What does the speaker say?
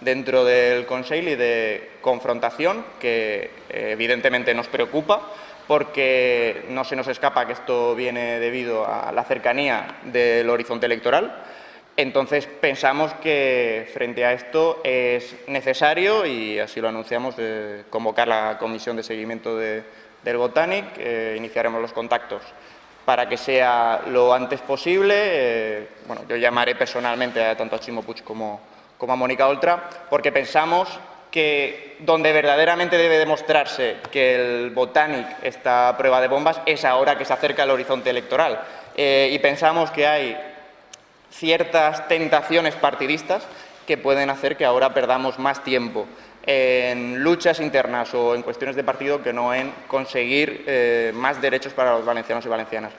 dentro del Consell y de confrontación que eh, evidentemente nos preocupa porque no se nos escapa que esto viene debido a la cercanía del horizonte electoral. Entonces, pensamos que frente a esto es necesario, y así lo anunciamos, convocar la comisión de seguimiento del Botanic. Eh, iniciaremos los contactos para que sea lo antes posible. Eh, bueno, yo llamaré personalmente a tanto a Chimo Puig como, como a Mónica Oltra, porque pensamos que donde verdaderamente debe demostrarse que el Botanic está a prueba de bombas es ahora que se acerca el horizonte electoral. Eh, y pensamos que hay ciertas tentaciones partidistas que pueden hacer que ahora perdamos más tiempo en luchas internas o en cuestiones de partido que no en conseguir eh, más derechos para los valencianos y valencianas.